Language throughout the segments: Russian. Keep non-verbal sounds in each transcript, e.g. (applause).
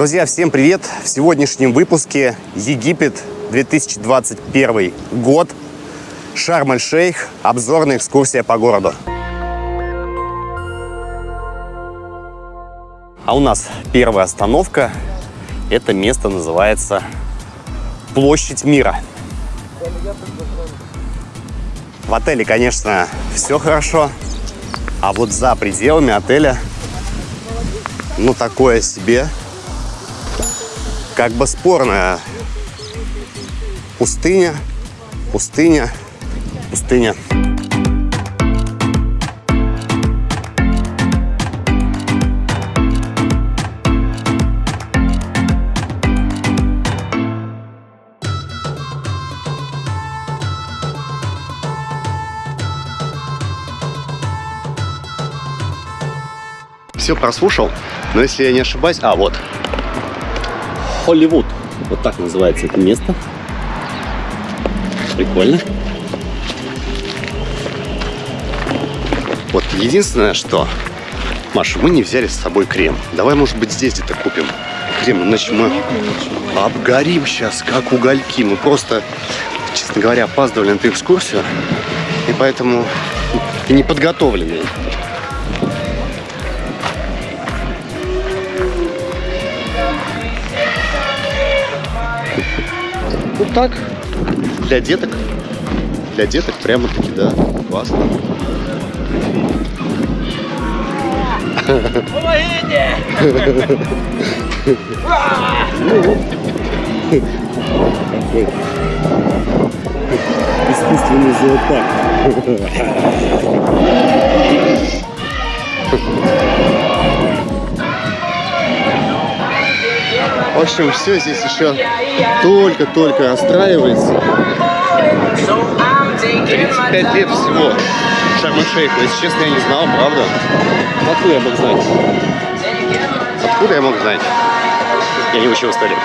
Друзья, всем привет! В сегодняшнем выпуске Египет 2021 год. Шарм-эль-Шейх. Обзорная экскурсия по городу. А у нас первая остановка. Это место называется Площадь мира. В отеле, конечно, все хорошо. А вот за пределами отеля, ну, такое себе, как бы спорная пустыня, пустыня, пустыня. Все прослушал, но если я не ошибаюсь... А, вот. Холливуд. Вот так называется это место. Прикольно. Вот единственное, что... Маша, мы не взяли с собой крем. Давай, может быть, здесь где-то купим крем, иначе мы обгорим сейчас, как угольки. Мы просто, честно говоря, опаздывали на эту экскурсию, и поэтому не подготовленные. Ну так, для деток. Для деток прямо-таки, да, классно. Помогите! Искусственный зоопарк. В общем, все здесь еще только-только расстраивается. 35 лет всего Шарм-Шейху. Если честно, я не знал, правда. Откуда я мог знать? Откуда я мог знать? Я не учил историю.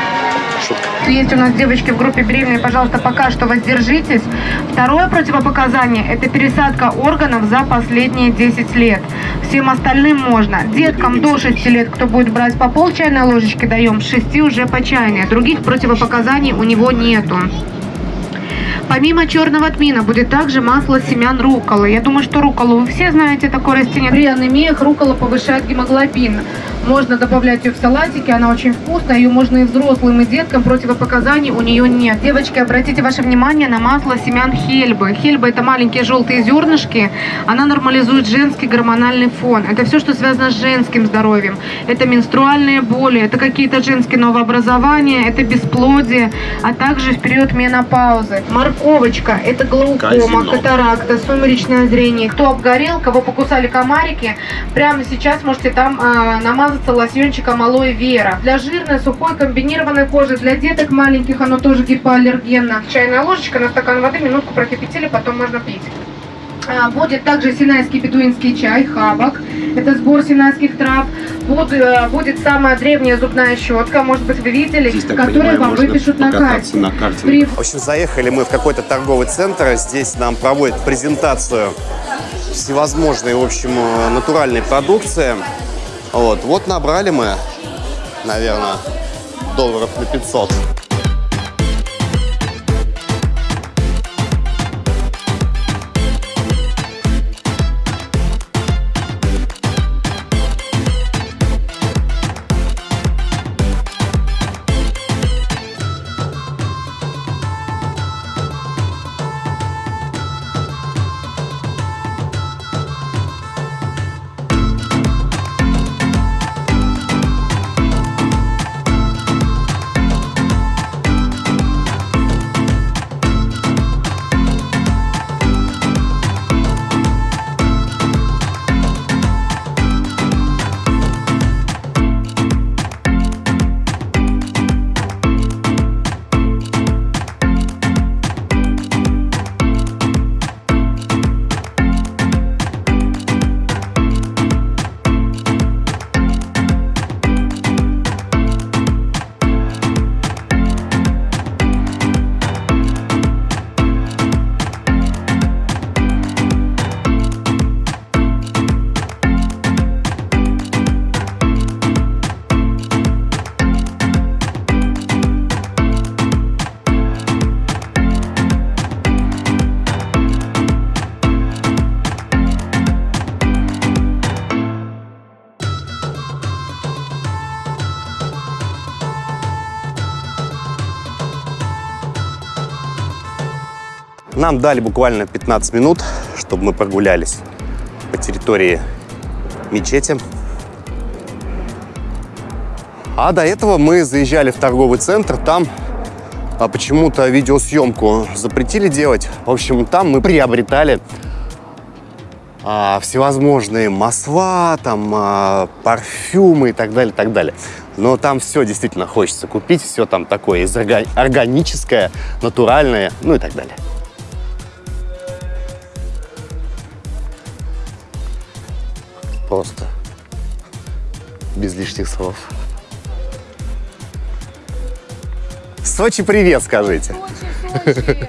Шутка. Есть у нас девочки в группе беременные, пожалуйста, пока что воздержитесь. Второе противопоказание – это пересадка органов за последние 10 лет. Всем остальным можно. Деткам до 6 лет, кто будет брать по пол чайной ложечки, даем, с 6 уже по чайной. Других противопоказаний у него нету. Помимо черного тмина будет также масло семян рукколы. Я думаю, что рукколу вы все знаете, такое растение. При анемиях руккола повышает гемоглобин. Можно добавлять ее в салатики, она очень вкусная. Ее можно и взрослым, и деткам, противопоказаний у нее нет. Девочки, обратите ваше внимание на масло семян хельбы. Хельба это маленькие желтые зернышки. Она нормализует женский гормональный фон. Это все, что связано с женским здоровьем. Это менструальные боли, это какие-то женские новообразования, это бесплодие, а также в период менопаузы. Морковочка, это глаукома, катаракта, сумеречное зрение. Кто обгорел, кого покусали комарики, прямо сейчас можете там а, намазаться лосьончиком алоэ вера. Для жирной, сухой, комбинированной кожи, для деток маленьких оно тоже гипоаллергенно. Чайная ложечка на стакан воды, минутку прокипятили, потом можно пить. А, Будет также синайский бедуинский чай, хабак. Это сбор синайских трав. Буд- э, Будет самая древняя зубная щетка, может быть, вы видели, Здесь, которую понимаю, вам выпишут на карте. на карте. При В общем, заехали мы в какой-то торговый центр. Здесь нам проводят презентацию всевозможной, в общем, э, натуральной продукции. Вот, вот набрали мы, наверное, долларов на 500. Нам дали буквально 15 минут, чтобы мы прогулялись по территории мечети. А до этого мы заезжали в торговый центр, там а почему-то видеосъемку запретили делать. В общем, там мы приобретали а, всевозможные масла, там, а, парфюмы и так далее, так далее. Но там все действительно хочется купить, все там такое органическое, натуральное, ну и так далее. Просто без лишних слов. Сочи привет, скажите. Сочи.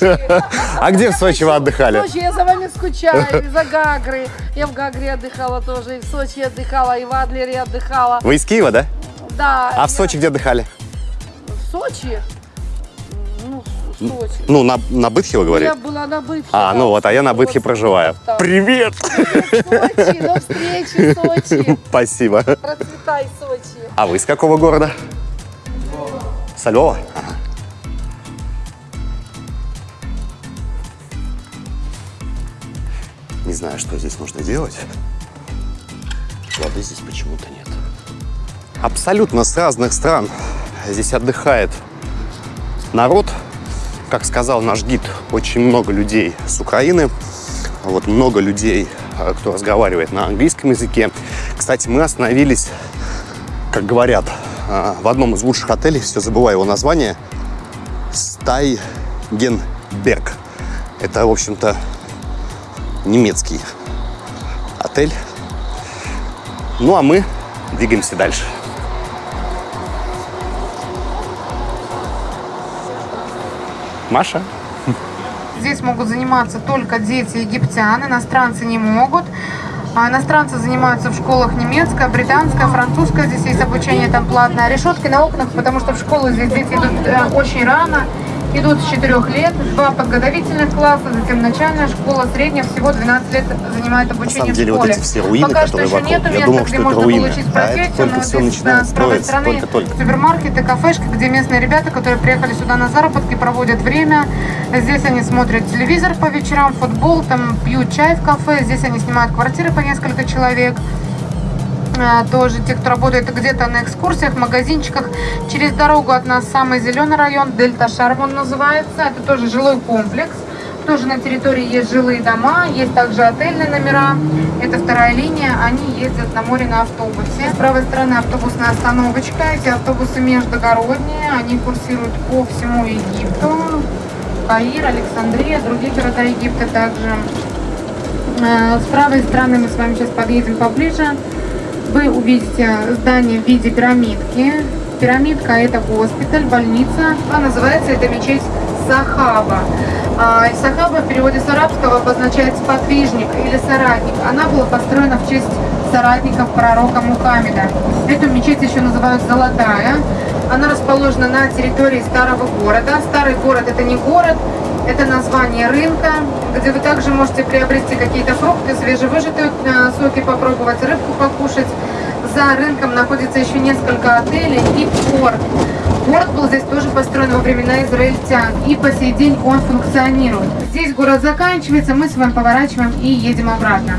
(laughs) А где в Сочи вы отдыхали? В Сочи я за вами скучаю, из-за Гагры. Я в Гагре отдыхала тоже, и в Сочи отдыхала, и в Адлере отдыхала. Вы из Киева, да? Да. А в Сочи где отдыхали? В Сочи? Сочи. Ну, на, на Бытхе вы говорите? Я была на Бытхе. А, да, ну вот, а я на Бытхе проживаю. там. Привет! Сочи, до встречи, Сочи. (laughs) Спасибо. Процветай, Сочи. А вы из какого города? Со Львова? Ага. Не знаю, что здесь нужно делать. Воды здесь почему-то нет. Абсолютно с разных стран здесь отдыхает народ. Как сказал наш гид, очень много людей с Украины. Вот много людей, э, кто разговаривает на английском языке. Кстати, мы остановились как говорят, а, в одном из лучших отелей, все забываю его название, Стайгенберг. Это, в общем-то, немецкий отель. Ну, а мы двигаемся дальше. Маша? Здесь могут заниматься только дети египтян, иностранцы не могут. А иностранцы занимаются в школах немецкая, британская, французская. Здесь есть обучение там платное. Решетки на окнах, потому что в школу здесь дети идут э, очень рано. Идут с 4 лет, два подготовительных класса, затем начальная школа, средняя, всего 12 лет занимает обучение самом деле, в вот школе. эти все руины, Пока которые что еще вокруг, нету я места, думал, что это руины, а это только здесь, начинает строиться, только-только. супермаркеты, кафешки, где местные ребята, которые приехали сюда на заработки, проводят время. Здесь они смотрят телевизор по вечерам, футбол, там пьют чай в кафе. Здесь они снимают квартиры по несколько человек. А, Тоже те, кто работает где-то на экскурсиях, магазинчиках. Через дорогу от нас самый зеленый район, Дельта Шарм он называется. Это тоже жилой комплекс. Тоже на территории есть жилые дома, есть также отельные номера. Это вторая линия, они ездят на море на автобусе. С правой стороны автобусная остановочка. Эти автобусы междугородние, они курсируют по всему Египту. Каир, Александрия, другие города Египта также. Э, С правой стороны мы с вами сейчас подъедем поближе. Вы увидите здание в виде пирамидки. Пирамидка это госпиталь, больница. А называется это мечеть Сахаба. А, Сахаба в переводе с арабского обозначает сподвижник или соратник. Она была построена в честь соратников пророка Мухаммеда. Эту мечеть еще называют Золотая. Она расположена на территории старого города. Старый город это не город, это название рынка, где вы также можете приобрести какие-то фрукты, свежевыжатые э, соки попробовать, рыбку покушать. За рынком находится еще несколько отелей и порт. Порт был здесь тоже построен во времена израильтян, и по сей день он функционирует. Здесь город заканчивается, мы с вами поворачиваем и едем обратно.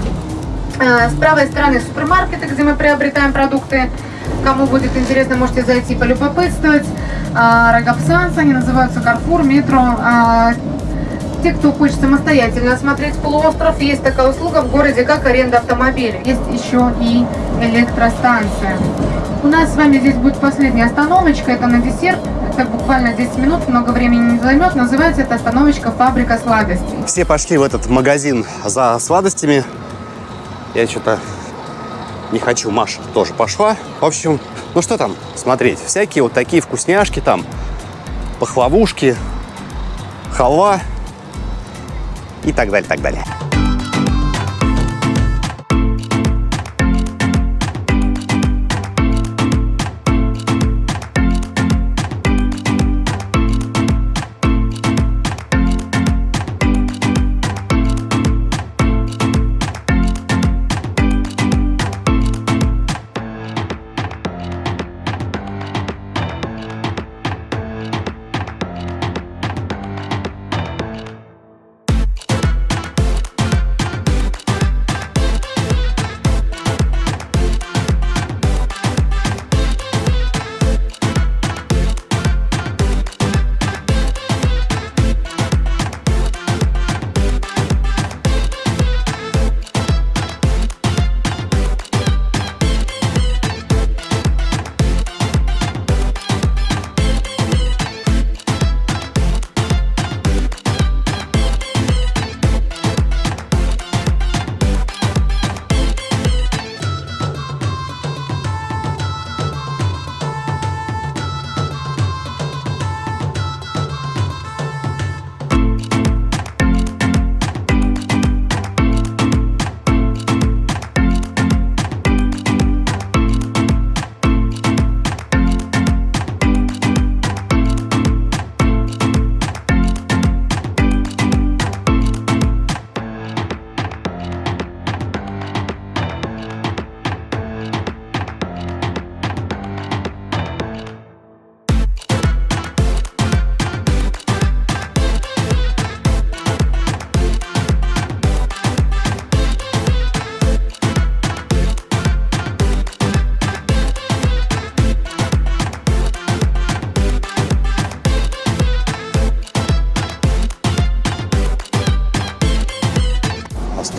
Э, С правой стороны супермаркеты, где мы приобретаем продукты. Кому будет интересно, можете зайти полюбопытствовать. А, Рогопсанс, они называются Карфур, Метро. Те, кто хочет самостоятельно осмотреть полуостров, есть такая услуга в городе, как аренда автомобиля. Есть еще и электростанция. У нас с вами здесь будет последняя остановочка, это на десерт. Это буквально 10 минут, много времени не займет. Называется эта остановочка «Фабрика сладостей». Все пошли в этот магазин за сладостями. Я что-то не хочу, Маша тоже пошла. В общем, ну что там смотреть? Всякие вот такие вкусняшки там, пахлавушки, халва и так далее, так далее.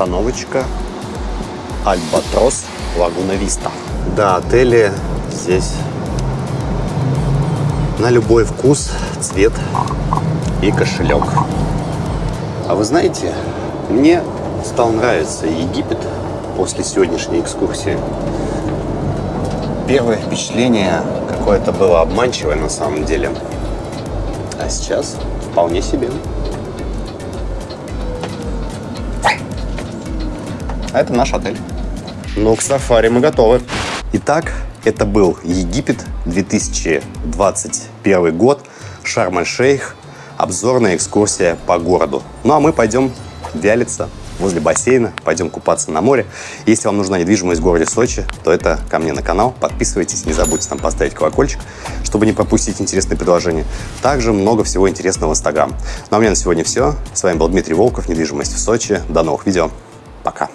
Остановочка Альбатрос Лагуна Виста. Да, отели здесь на любой вкус, цвет и кошелек. А вы знаете, мне стал нравиться Египет после сегодняшней экскурсии. Первое впечатление какое-то было обманчивое на самом деле. А сейчас вполне себе. А это наш отель. Ну, к сафари мы готовы. Итак, это был Египет, 2021 год, Шарм-эль-Шейх, обзорная экскурсия по городу. Ну, а мы пойдем вялиться возле бассейна, пойдем купаться на море. Если вам нужна недвижимость в городе Сочи, то это ко мне на канал. Подписывайтесь, не забудьте там поставить колокольчик, чтобы не пропустить интересные предложения. Также много всего интересного в Инстаграм. Ну а у меня на сегодня все. С вами был Дмитрий Волков, недвижимость в Сочи. До новых видео. Пока.